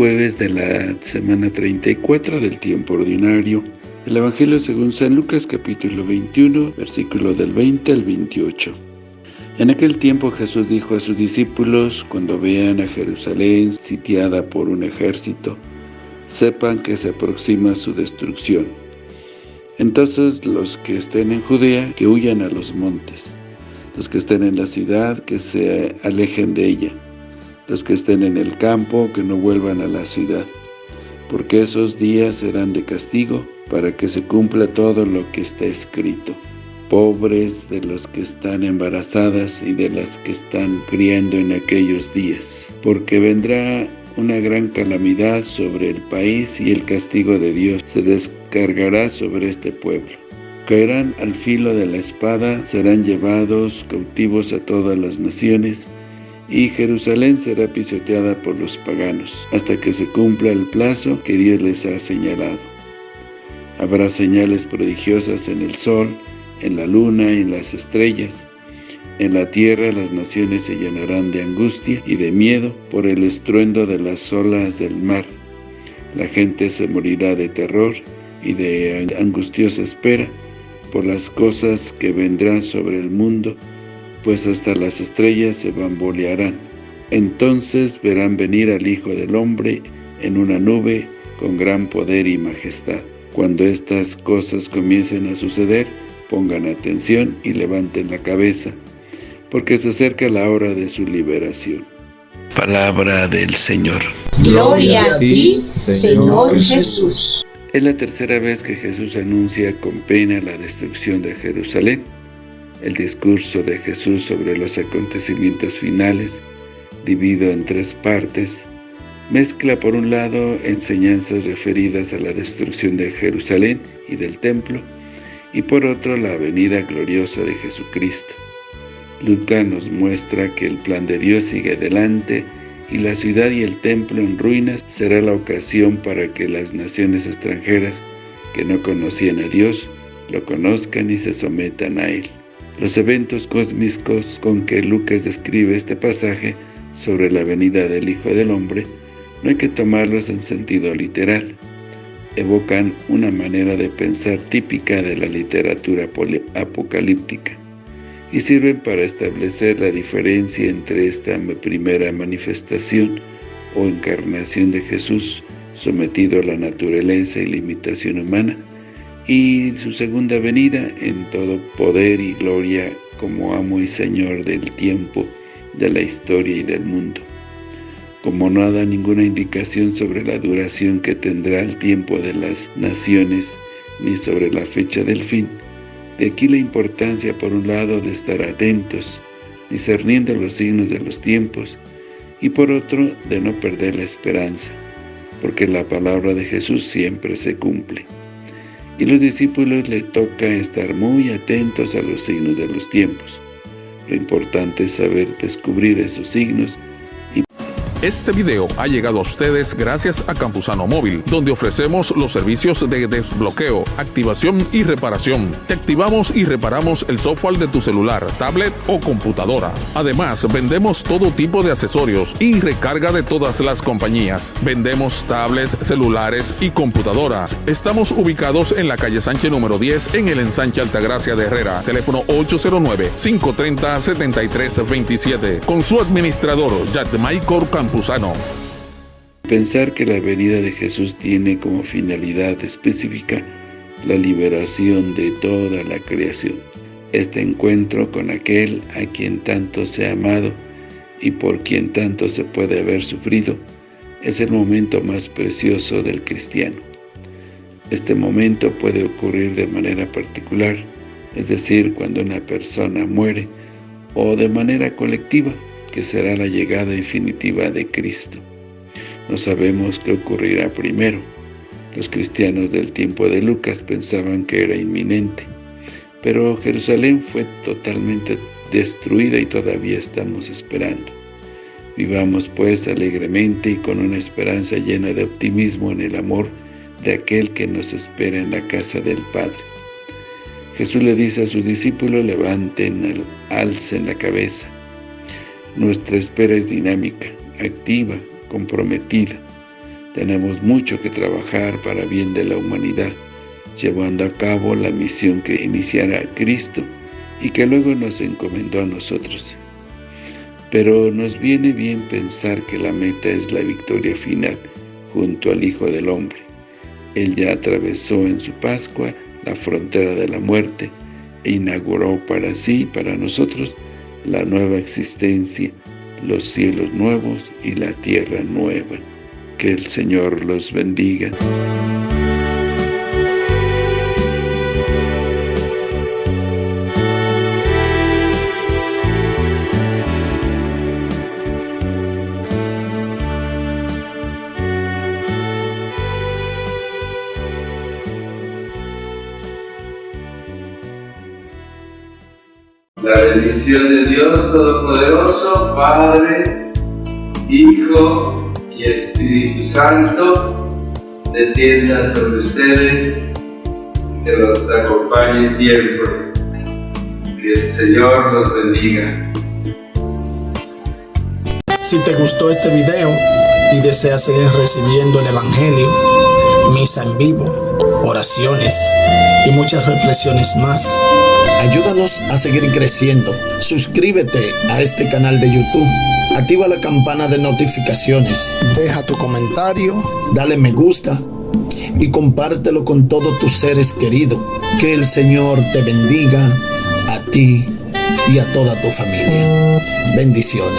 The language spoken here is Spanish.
jueves de la semana 34 del tiempo ordinario. El Evangelio según San Lucas capítulo 21, versículo del 20 al 28. En aquel tiempo Jesús dijo a sus discípulos, cuando vean a Jerusalén sitiada por un ejército, sepan que se aproxima su destrucción. Entonces los que estén en Judea, que huyan a los montes. Los que estén en la ciudad, que se alejen de ella los que estén en el campo, que no vuelvan a la ciudad, porque esos días serán de castigo, para que se cumpla todo lo que está escrito. Pobres de los que están embarazadas y de las que están criando en aquellos días, porque vendrá una gran calamidad sobre el país y el castigo de Dios se descargará sobre este pueblo. Caerán al filo de la espada, serán llevados cautivos a todas las naciones, y Jerusalén será pisoteada por los paganos, hasta que se cumpla el plazo que Dios les ha señalado. Habrá señales prodigiosas en el sol, en la luna y en las estrellas. En la tierra las naciones se llenarán de angustia y de miedo por el estruendo de las olas del mar. La gente se morirá de terror y de angustiosa espera por las cosas que vendrán sobre el mundo pues hasta las estrellas se bambolearán. Entonces verán venir al Hijo del Hombre en una nube con gran poder y majestad. Cuando estas cosas comiencen a suceder, pongan atención y levanten la cabeza, porque se acerca la hora de su liberación. Palabra del Señor. Gloria a ti, Señor Jesús. Es la tercera vez que Jesús anuncia con pena la destrucción de Jerusalén. El discurso de Jesús sobre los acontecimientos finales, dividido en tres partes, mezcla por un lado enseñanzas referidas a la destrucción de Jerusalén y del templo, y por otro la venida gloriosa de Jesucristo. Lucas nos muestra que el plan de Dios sigue adelante y la ciudad y el templo en ruinas será la ocasión para que las naciones extranjeras que no conocían a Dios lo conozcan y se sometan a Él. Los eventos cósmicos con que Lucas describe este pasaje sobre la venida del Hijo del Hombre no hay que tomarlos en sentido literal. Evocan una manera de pensar típica de la literatura apocalíptica y sirven para establecer la diferencia entre esta primera manifestación o encarnación de Jesús sometido a la naturaleza y limitación humana y su segunda venida en todo poder y gloria como amo y señor del tiempo, de la historia y del mundo. Como no da ninguna indicación sobre la duración que tendrá el tiempo de las naciones, ni sobre la fecha del fin, de aquí la importancia por un lado de estar atentos, discerniendo los signos de los tiempos, y por otro de no perder la esperanza, porque la palabra de Jesús siempre se cumple y los discípulos le toca estar muy atentos a los signos de los tiempos. Lo importante es saber descubrir esos signos este video ha llegado a ustedes gracias a Campusano Móvil, donde ofrecemos los servicios de desbloqueo, activación y reparación. Te activamos y reparamos el software de tu celular, tablet o computadora. Además, vendemos todo tipo de accesorios y recarga de todas las compañías. Vendemos tablets, celulares y computadoras. Estamos ubicados en la calle Sánchez número 10 en el ensanche Altagracia de Herrera. Teléfono 809-530-7327. Con su administrador, Michael Pensar que la venida de Jesús tiene como finalidad específica la liberación de toda la creación. Este encuentro con aquel a quien tanto se ha amado y por quien tanto se puede haber sufrido, es el momento más precioso del cristiano. Este momento puede ocurrir de manera particular, es decir, cuando una persona muere, o de manera colectiva, que será la llegada definitiva de Cristo. No sabemos qué ocurrirá primero. Los cristianos del tiempo de Lucas pensaban que era inminente, pero Jerusalén fue totalmente destruida y todavía estamos esperando. Vivamos pues alegremente y con una esperanza llena de optimismo en el amor de aquel que nos espera en la casa del Padre. Jesús le dice a sus discípulos, levanten, alcen la cabeza, nuestra espera es dinámica, activa, comprometida. Tenemos mucho que trabajar para bien de la humanidad, llevando a cabo la misión que iniciara Cristo y que luego nos encomendó a nosotros. Pero nos viene bien pensar que la meta es la victoria final junto al Hijo del Hombre. Él ya atravesó en su Pascua la frontera de la muerte e inauguró para sí y para nosotros la nueva existencia, los cielos nuevos y la tierra nueva. Que el Señor los bendiga. La bendición de Dios Todopoderoso, Padre, Hijo y Espíritu Santo, descienda sobre ustedes, que los acompañe siempre. Que el Señor los bendiga. Si te gustó este video y deseas seguir recibiendo el Evangelio, misa en vivo, oraciones y muchas reflexiones más, Ayúdanos a seguir creciendo. Suscríbete a este canal de YouTube. Activa la campana de notificaciones. Deja tu comentario. Dale me gusta. Y compártelo con todos tus seres queridos. Que el Señor te bendiga a ti y a toda tu familia. Bendiciones.